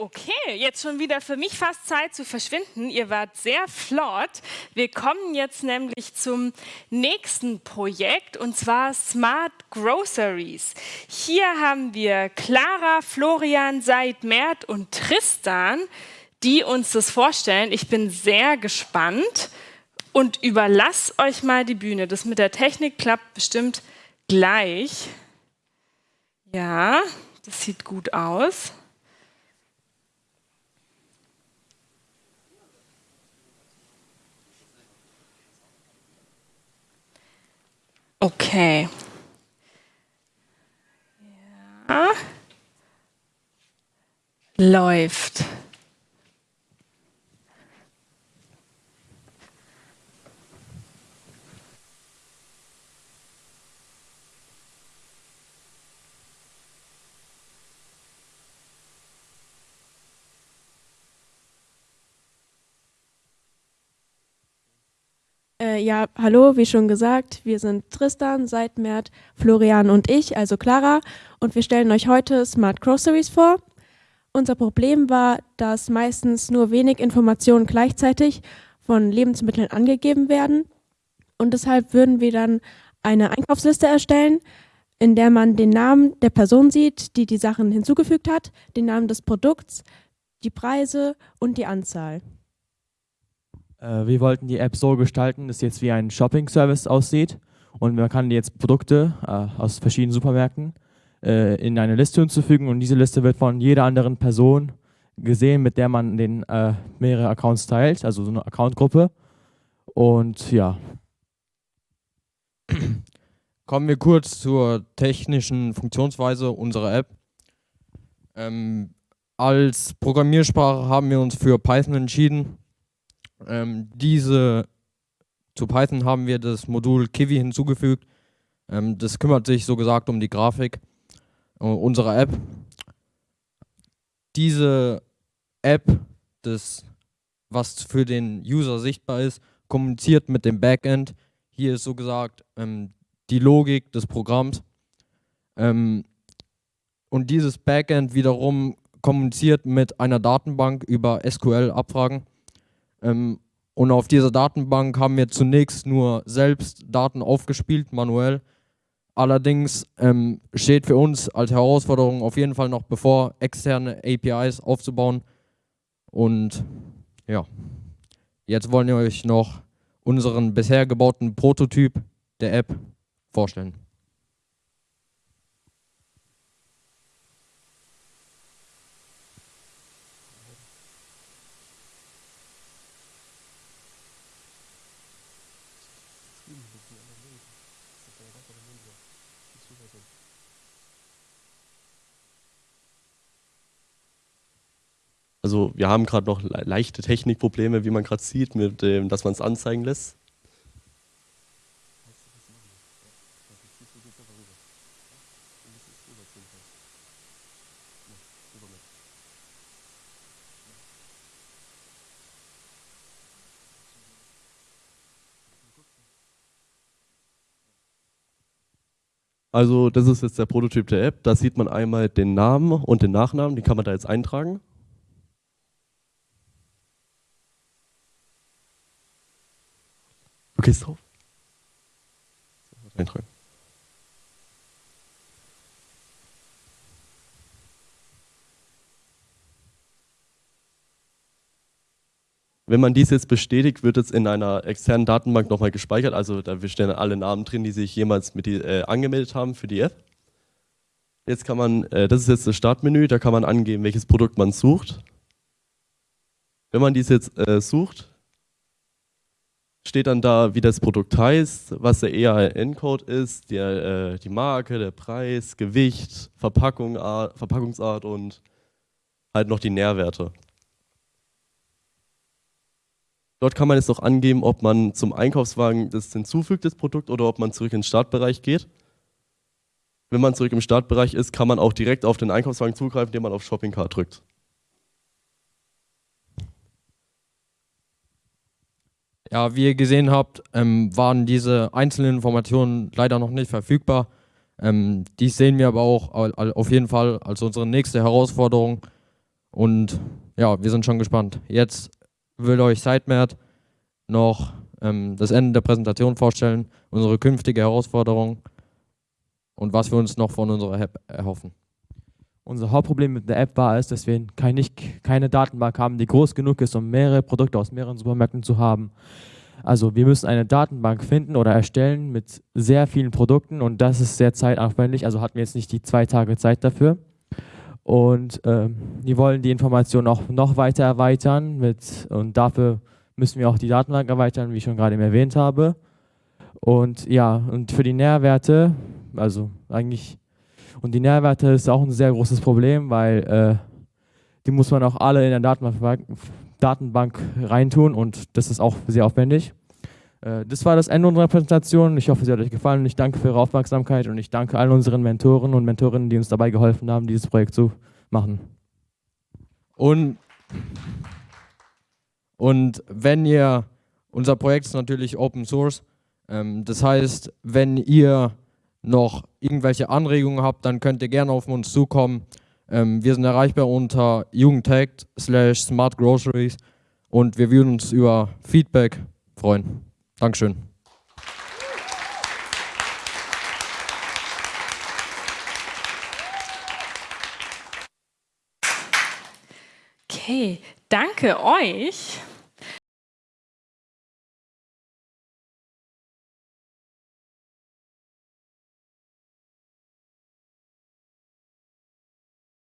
Okay, jetzt schon wieder für mich fast Zeit zu verschwinden. Ihr wart sehr flott. Wir kommen jetzt nämlich zum nächsten Projekt und zwar Smart Groceries. Hier haben wir Clara, Florian, Seid, Mert und Tristan, die uns das vorstellen. Ich bin sehr gespannt und überlasse euch mal die Bühne. Das mit der Technik klappt bestimmt gleich. Ja, das sieht gut aus. Okay. Ja. Läuft. Äh, ja, hallo, wie schon gesagt, wir sind Tristan, Seidmert, Florian und ich, also Clara, und wir stellen euch heute Smart Groceries vor. Unser Problem war, dass meistens nur wenig Informationen gleichzeitig von Lebensmitteln angegeben werden und deshalb würden wir dann eine Einkaufsliste erstellen, in der man den Namen der Person sieht, die die Sachen hinzugefügt hat, den Namen des Produkts, die Preise und die Anzahl. Äh, wir wollten die App so gestalten, dass jetzt wie ein Shopping-Service aussieht und man kann jetzt Produkte äh, aus verschiedenen Supermärkten äh, in eine Liste hinzufügen und diese Liste wird von jeder anderen Person gesehen, mit der man den äh, mehrere Accounts teilt, also so eine Accountgruppe. Und ja. Kommen wir kurz zur technischen Funktionsweise unserer App. Ähm, als Programmiersprache haben wir uns für Python entschieden. Ähm, diese zu Python haben wir das Modul Kiwi hinzugefügt. Ähm, das kümmert sich so gesagt um die Grafik äh, unserer App. Diese App, das, was für den User sichtbar ist, kommuniziert mit dem Backend. Hier ist so gesagt ähm, die Logik des Programms. Ähm, und dieses Backend wiederum kommuniziert mit einer Datenbank über SQL-Abfragen. Ähm, und auf dieser Datenbank haben wir zunächst nur selbst Daten aufgespielt, manuell. Allerdings ähm, steht für uns als Herausforderung auf jeden Fall noch bevor, externe APIs aufzubauen. Und ja, jetzt wollen wir euch noch unseren bisher gebauten Prototyp der App vorstellen. Also wir haben gerade noch leichte Technikprobleme, wie man gerade sieht, mit dem, dass man es anzeigen lässt. Also das ist jetzt der Prototyp der App. Da sieht man einmal den Namen und den Nachnamen, die kann man da jetzt eintragen. Du gehst drauf. Eintragen. Wenn man dies jetzt bestätigt, wird es in einer externen Datenbank nochmal gespeichert. Also da stehen alle Namen drin, die sich jemals mit die, äh, angemeldet haben für die App. Jetzt kann man, äh, das ist jetzt das Startmenü, da kann man angeben, welches Produkt man sucht. Wenn man dies jetzt äh, sucht, steht dann da, wie das Produkt heißt, was der EAN-Code ist, der, äh, die Marke, der Preis, Gewicht, Verpackung, Art, Verpackungsart und halt noch die Nährwerte. Dort kann man jetzt noch angeben, ob man zum Einkaufswagen das hinzufügt, das Produkt, oder ob man zurück in den Startbereich geht. Wenn man zurück im Startbereich ist, kann man auch direkt auf den Einkaufswagen zugreifen, indem man auf Shopping Cart drückt. Ja, wie ihr gesehen habt, ähm, waren diese einzelnen Informationen leider noch nicht verfügbar. Ähm, dies sehen wir aber auch auf jeden Fall als unsere nächste Herausforderung. Und ja, wir sind schon gespannt. Jetzt will euch Sitemert noch ähm, das Ende der Präsentation vorstellen, unsere künftige Herausforderung und was wir uns noch von unserer App erhoffen. Unser Hauptproblem mit der App war es, dass wir kein, nicht, keine Datenbank haben, die groß genug ist, um mehrere Produkte aus mehreren Supermärkten zu haben. Also wir müssen eine Datenbank finden oder erstellen mit sehr vielen Produkten und das ist sehr zeitaufwendig, also hatten wir jetzt nicht die zwei Tage Zeit dafür. Und äh, die wollen die Information auch noch weiter erweitern mit, und dafür müssen wir auch die Datenbank erweitern, wie ich schon gerade erwähnt habe. Und ja, und für die Nährwerte, also eigentlich, und die Nährwerte ist auch ein sehr großes Problem, weil äh, die muss man auch alle in der Datenbank, Datenbank reintun und das ist auch sehr aufwendig. Äh, das war das Ende unserer Präsentation. Ich hoffe, sie hat euch gefallen ich danke für eure Aufmerksamkeit und ich danke allen unseren Mentoren und Mentorinnen, die uns dabei geholfen haben, dieses Projekt zu machen. Und und wenn ihr, unser Projekt ist natürlich Open Source, ähm, das heißt, wenn ihr noch irgendwelche Anregungen habt, dann könnt ihr gerne auf uns zukommen. Ähm, wir sind erreichbar unter jugendtech slash smartgroceries und wir würden uns über Feedback freuen. Dankeschön. Okay, danke euch.